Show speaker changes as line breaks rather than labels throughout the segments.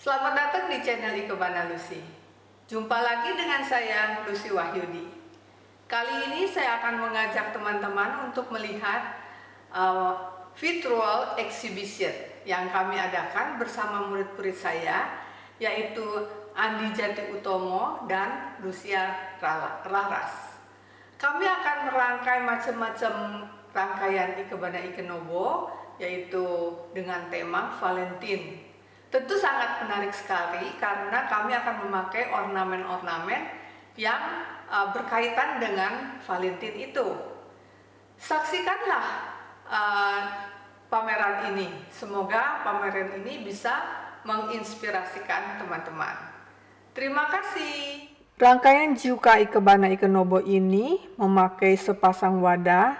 Selamat datang di channel Ikebana Lucy. Jumpa lagi dengan saya, Lucy Wahyudi. Kali ini saya akan mengajak teman-teman untuk melihat uh, virtual exhibition yang kami adakan bersama murid-murid saya, yaitu Andi Jati Utomo dan Lucia Raras. Kami akan merangkai macam-macam rangkaian Ikebana Ikenobo, yaitu dengan tema Valentine Tentu sangat menarik sekali karena kami akan memakai ornamen-ornamen yang uh, berkaitan dengan Valentine itu. Saksikanlah uh, pameran ini. Semoga pameran ini bisa menginspirasikan teman-teman. Terima kasih. Rangkaian Juka Ikebana Ikenobo ini memakai sepasang wadah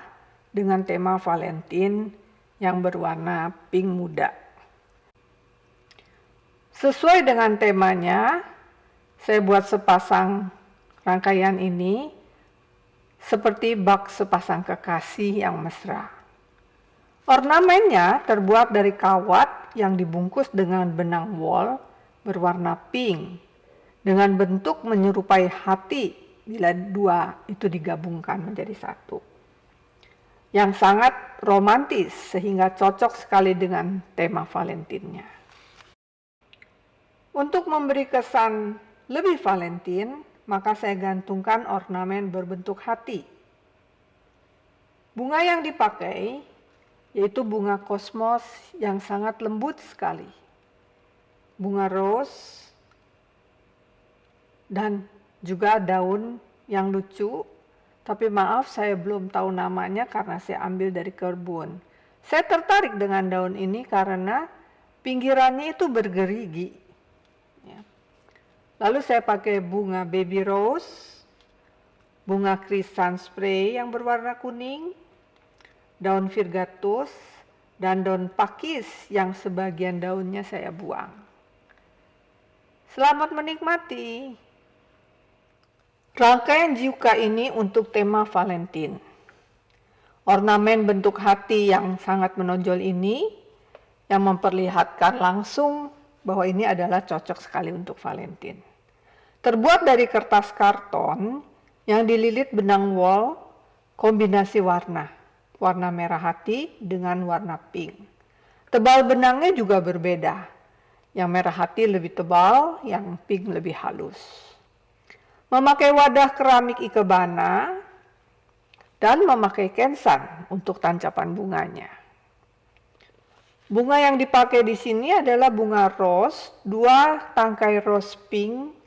dengan tema Valentine yang berwarna pink muda. Sesuai dengan temanya, saya buat sepasang rangkaian ini seperti bak sepasang kekasih yang mesra. Ornamennya terbuat dari kawat yang dibungkus dengan benang wol berwarna pink dengan bentuk menyerupai hati bila dua itu digabungkan menjadi satu. Yang sangat romantis sehingga cocok sekali dengan tema Valentinnya. Untuk memberi kesan lebih Valentine, maka saya gantungkan ornamen berbentuk hati. Bunga yang dipakai yaitu bunga kosmos yang sangat lembut sekali. Bunga rose dan juga daun yang lucu, tapi maaf saya belum tahu namanya karena saya ambil dari kebun. Saya tertarik dengan daun ini karena pinggirannya itu bergerigi Lalu saya pakai bunga baby rose, bunga krisan spray yang berwarna kuning, daun virgatus, dan daun pakis yang sebagian daunnya saya buang. Selamat menikmati. Rangkaian Jiuka ini untuk tema Valentine. Ornamen bentuk hati yang sangat menonjol ini yang memperlihatkan langsung bahwa ini adalah cocok sekali untuk Valentine. Terbuat dari kertas karton yang dililit benang wol kombinasi warna, warna merah hati dengan warna pink. Tebal benangnya juga berbeda. Yang merah hati lebih tebal, yang pink lebih halus. Memakai wadah keramik ikebana dan memakai kensan untuk tancapan bunganya. Bunga yang dipakai di sini adalah bunga rose, dua tangkai rose pink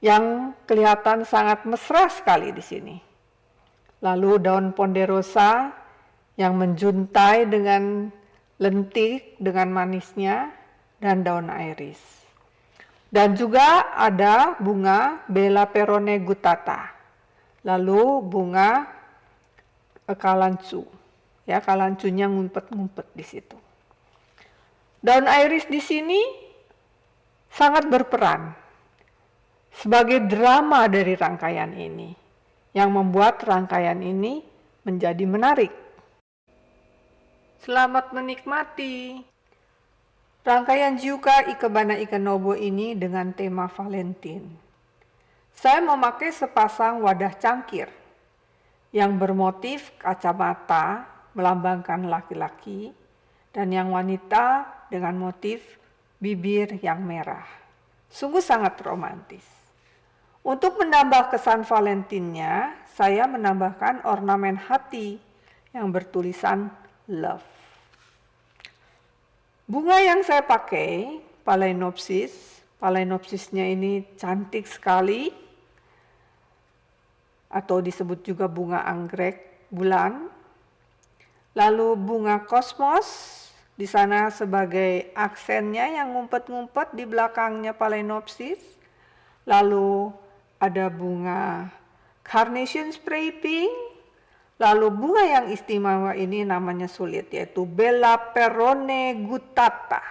yang kelihatan sangat mesra sekali di sini. Lalu daun ponderosa yang menjuntai dengan lentik dengan manisnya dan daun iris. Dan juga ada bunga Bella perone gutata. Lalu bunga kalancu. Ya, kalancunya ngumpet-ngumpet di situ. Daun iris di sini sangat berperan sebagai drama dari rangkaian ini yang membuat rangkaian ini menjadi menarik. Selamat menikmati. Rangkaian Juka Ikebana Ikenobo ini dengan tema Valentine. Saya memakai sepasang wadah cangkir yang bermotif kacamata melambangkan laki-laki dan yang wanita dengan motif bibir yang merah. Sungguh sangat romantis. Untuk menambah kesan Valentinnya, saya menambahkan ornamen hati yang bertulisan love. Bunga yang saya pakai, Phalaenopsis, Phalaenopsisnya ini cantik sekali, atau disebut juga bunga anggrek bulan. Lalu bunga kosmos, di sana sebagai aksennya yang ngumpet-ngumpet di belakangnya Phalaenopsis. Lalu ada bunga carnation spray pink, lalu bunga yang istimewa ini namanya sulit yaitu Bella Perone gutata,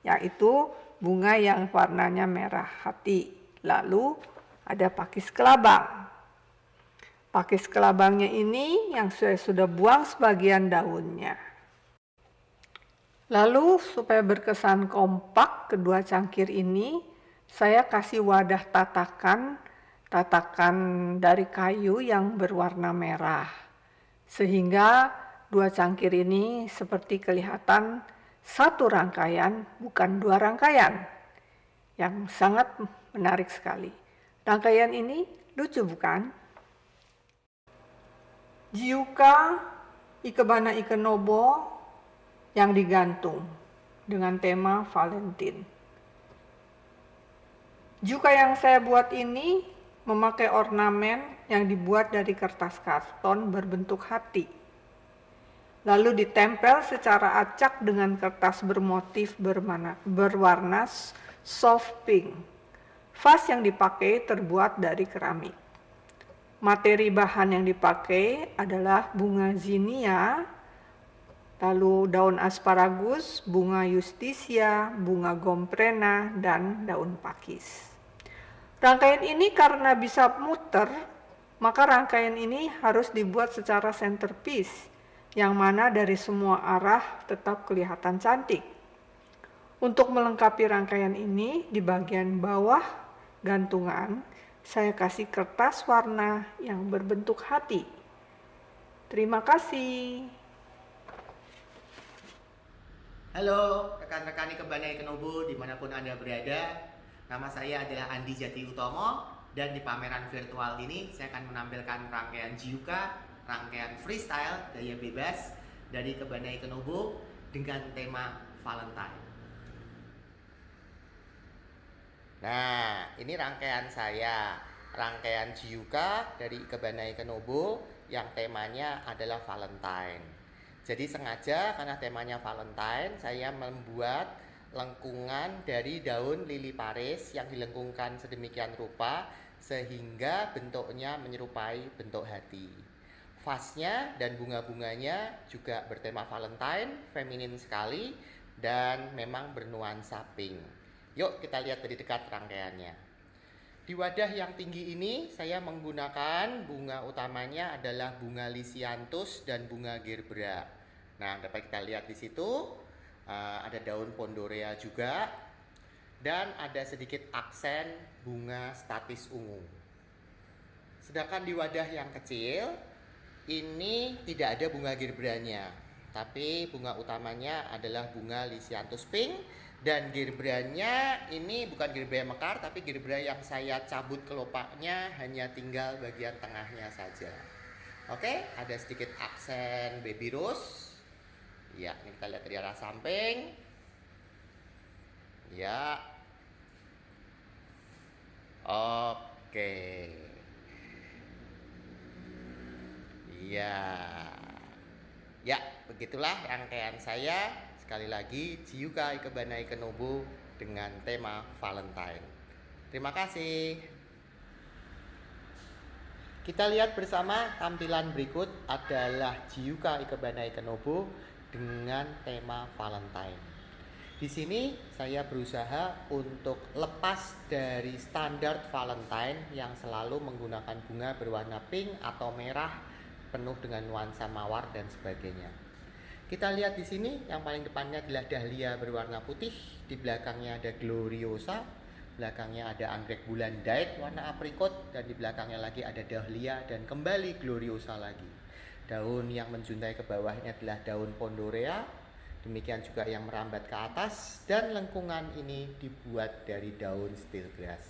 yaitu bunga yang warnanya merah hati. Lalu ada pakis kelabang. Pakis kelabangnya ini yang saya sudah buang sebagian daunnya. Lalu supaya berkesan kompak kedua cangkir ini, saya kasih wadah tatakan, tatakan dari kayu yang berwarna merah. Sehingga dua cangkir ini seperti kelihatan satu rangkaian, bukan dua rangkaian. Yang sangat menarik sekali. Rangkaian ini lucu bukan? Jiuka Ikebana Ikenobo yang digantung dengan tema Valentine. Juga yang saya buat ini memakai ornamen yang dibuat dari kertas karton berbentuk hati. Lalu ditempel secara acak dengan kertas bermotif bermana, berwarna soft pink. Vas yang dipakai terbuat dari keramik. Materi bahan yang dipakai adalah bunga zinia lalu daun asparagus, bunga justisia, bunga gomprena, dan daun pakis. Rangkaian ini karena bisa muter, maka rangkaian ini harus dibuat secara centerpiece, yang mana dari semua arah tetap kelihatan cantik. Untuk melengkapi rangkaian ini, di bagian bawah gantungan, saya kasih kertas warna yang berbentuk hati. Terima kasih.
Halo rekan-rekan Kebana Kenobo di mana pun Anda berada Nama saya adalah Andi Jati Utomo Dan di pameran virtual ini saya akan menampilkan rangkaian Jiuka Rangkaian freestyle daya bebas dari Kebana Kenobo Dengan tema Valentine. Nah ini rangkaian saya. Rangkaian Jiuka dari Kebana Kenobo Yang temanya adalah Valentine. Jadi sengaja karena temanya Valentine, saya membuat lengkungan dari daun lili paris yang dilengkungkan sedemikian rupa sehingga bentuknya menyerupai bentuk hati. Vasnya dan bunga-bunganya juga bertema Valentine, feminin sekali dan memang bernuansa pink. Yuk kita lihat dari dekat rangkaiannya. Di wadah yang tinggi ini saya menggunakan bunga utamanya adalah bunga lisianthus dan bunga gerbera. Nah, dapat kita lihat di situ uh, ada daun pondorea juga dan ada sedikit aksen bunga statis ungu. Sedangkan di wadah yang kecil ini tidak ada bunga girbranya, tapi bunga utamanya adalah bunga lisianthus pink dan girbranya ini bukan gerbera mekar tapi gerbera yang saya cabut kelopaknya hanya tinggal bagian tengahnya saja. Oke, ada sedikit aksen baby rose ya ini kita lihat dari arah samping. Ya oke. Ya ya begitulah rangkaian saya. Sekali lagi Jiuka Ikebana Ikenobu dengan tema Valentine. Terima kasih. Kita lihat bersama tampilan berikut adalah Jiuka Ikebana Ikenobu dengan tema Valentine. Di sini saya berusaha untuk lepas dari standar Valentine yang selalu menggunakan bunga berwarna pink atau merah penuh dengan nuansa mawar dan sebagainya. Kita lihat di sini yang paling depannya adalah dahlia berwarna putih, di belakangnya ada gloriosa, belakangnya ada anggrek bulan diet warna aprikot dan di belakangnya lagi ada dahlia dan kembali gloriosa lagi. Daun yang menjuntai ke bawah ini adalah daun pondorea. Demikian juga yang merambat ke atas dan lengkungan ini dibuat dari daun steel grass.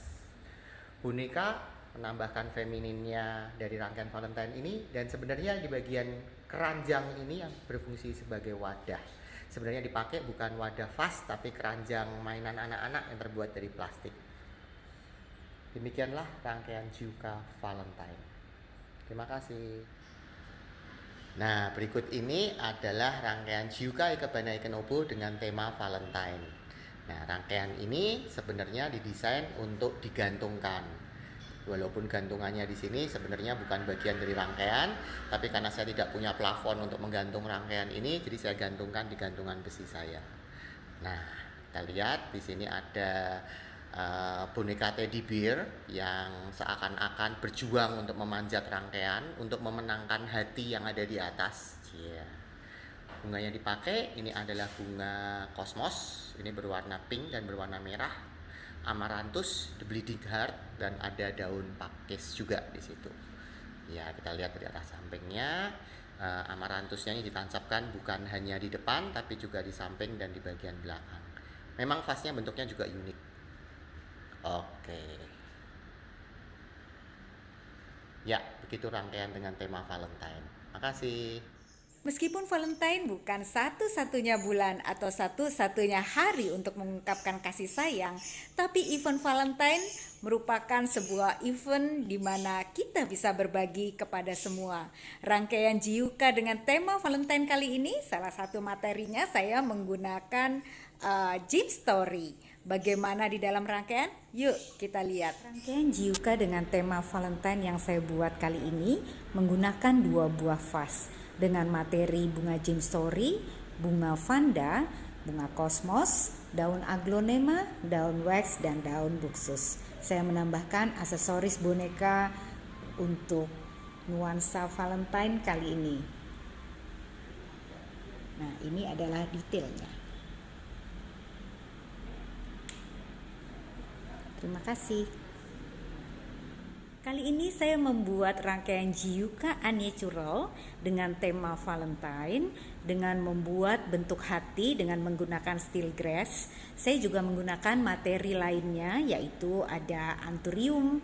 Boneka menambahkan femininnya dari rangkaian Valentine ini dan sebenarnya di bagian keranjang ini yang berfungsi sebagai wadah. Sebenarnya dipakai bukan wadah vas tapi keranjang mainan anak-anak yang terbuat dari plastik. Demikianlah rangkaian Juka Valentine. Terima kasih. Nah, berikut ini adalah rangkaian Jiuka Ikebana Ikenobu dengan tema Valentine. Nah, rangkaian ini sebenarnya didesain untuk digantungkan. Walaupun gantungannya di sini sebenarnya bukan bagian dari rangkaian, tapi karena saya tidak punya plafon untuk menggantung rangkaian ini, jadi saya gantungkan di gantungan besi saya. Nah, kita lihat di sini ada uh, boneka teddy bear yang seakan-akan berjuang untuk memanjat rangkaian untuk memenangkan hati yang ada di atas. Yeah. bunga yang dipakai ini adalah bunga kosmos, ini berwarna pink dan berwarna merah. Amaranthus, the bleeding heart dan ada daun pakis juga di situ. Ya, kita lihat dari arah sampingnya. Uh, amaranthusnya ini ditancapkan bukan hanya di depan tapi juga di samping dan di bagian belakang. Memang vasnya bentuknya juga unik. Oke. Ya, begitu rangkaian dengan tema Valentine. Makasih.
Meskipun Valentine bukan satu-satunya bulan atau satu-satunya hari untuk mengungkapkan kasih sayang, tapi event Valentine merupakan sebuah event di mana kita bisa berbagi kepada semua. Rangkaian Jiuka dengan tema Valentine kali ini, salah satu materinya saya menggunakan uh, Gym Story. Bagaimana di dalam rangkaian? Yuk kita lihat. Rangkaian Jiuka dengan tema Valentine yang saya buat kali ini menggunakan dua buah vas dengan materi bunga Jim Story, bunga Vanda, bunga Kosmos, daun aglonema, daun wax, dan daun buksus. Saya menambahkan aksesoris boneka untuk nuansa Valentine kali ini. Nah, ini adalah detailnya. Terima kasih. Kali ini saya membuat rangkaian Jiuka Unnatural dengan tema Valentine dengan membuat bentuk hati dengan menggunakan steel grass. Saya juga menggunakan materi lainnya yaitu ada anthurium,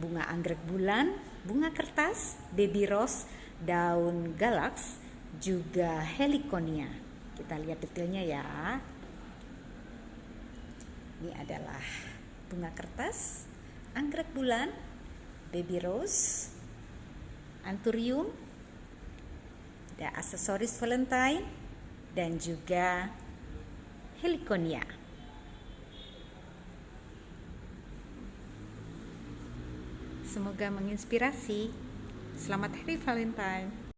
bunga anggrek bulan, bunga kertas, baby rose, daun galax, juga heliconia. Kita lihat detailnya ya. Ini adalah bunga kertas, anggrek bulan, baby rose, anthurium, ada aksesoris valentine, dan juga heliconia. Semoga menginspirasi. Selamat Hari Valentine.